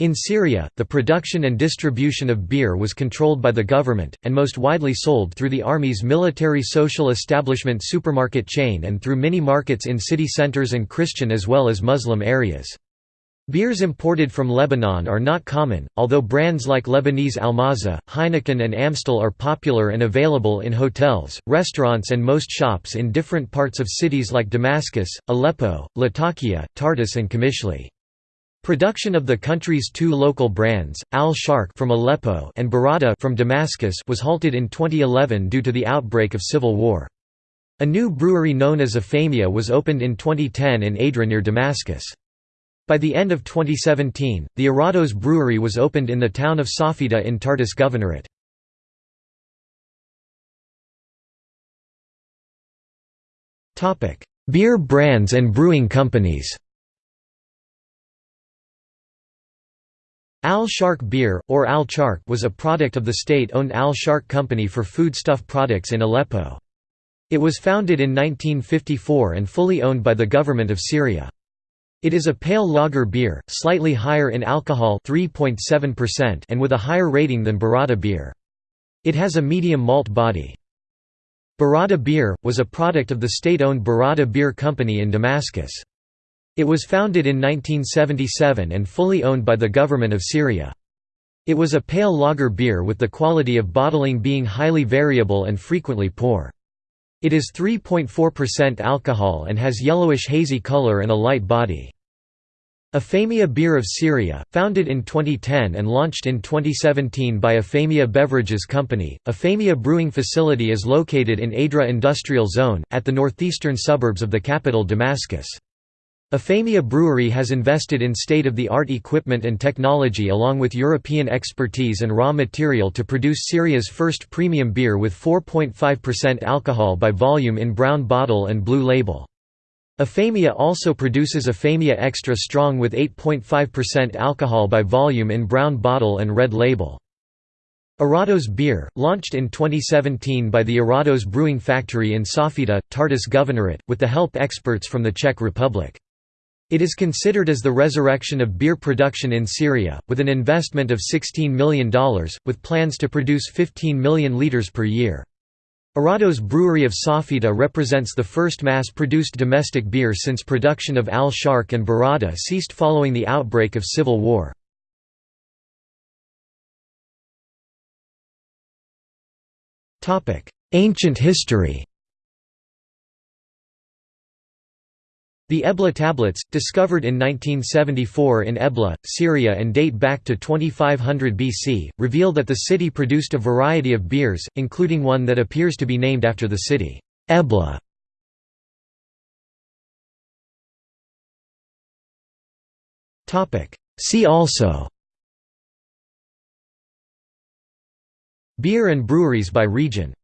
In Syria, the production and distribution of beer was controlled by the government, and most widely sold through the army's military social establishment supermarket chain and through mini-markets in city centers and Christian as well as Muslim areas. Beers imported from Lebanon are not common, although brands like Lebanese Almaza, Heineken and Amstel are popular and available in hotels, restaurants and most shops in different parts of cities like Damascus, Aleppo, Latakia, Tartus and Qamishli. Production of the country's two local brands, Al-Sharq from Aleppo and Barada from Damascus was halted in 2011 due to the outbreak of civil war. A new brewery known as Afamia was opened in 2010 in Adra near Damascus. By the end of 2017, the Arados brewery was opened in the town of Safita in Tartus Governorate. Beer brands and brewing companies Al-Sharq beer, or Al-Charq was a product of the state-owned Al-Sharq Company for foodstuff products in Aleppo. It was founded in 1954 and fully owned by the government of Syria. It is a pale lager beer, slightly higher in alcohol 3.7% and with a higher rating than Barada beer. It has a medium malt body. Barada beer, was a product of the state-owned Barada Beer Company in Damascus. It was founded in 1977 and fully owned by the government of Syria. It was a pale lager beer with the quality of bottling being highly variable and frequently poor. It is 3.4% alcohol and has yellowish hazy color and a light body. Afamia Beer of Syria, founded in 2010 and launched in 2017 by Afamia Beverages Company, Afamia Brewing Facility is located in Adra Industrial Zone, at the northeastern suburbs of the capital Damascus. Afamia Brewery has invested in state-of-the-art equipment and technology along with European expertise and raw material to produce Syria's first premium beer with 4.5% alcohol by volume in brown bottle and blue label. Afamia also produces Afamia Extra Strong with 8.5% alcohol by volume in brown bottle and red label. Arados beer, launched in 2017 by the Arados Brewing Factory in Safita, Tartus Governorate, with the help experts from the Czech Republic. It is considered as the resurrection of beer production in Syria, with an investment of $16 million, with plans to produce 15 million litres per year. Arados Brewery of Safita represents the first mass-produced domestic beer since production of Al-Sharq and Barada ceased following the outbreak of civil war. Ancient history The Ebla tablets, discovered in 1974 in Ebla, Syria and date back to 2500 BC, reveal that the city produced a variety of beers, including one that appears to be named after the city, Ebla. See also. Beer and breweries by region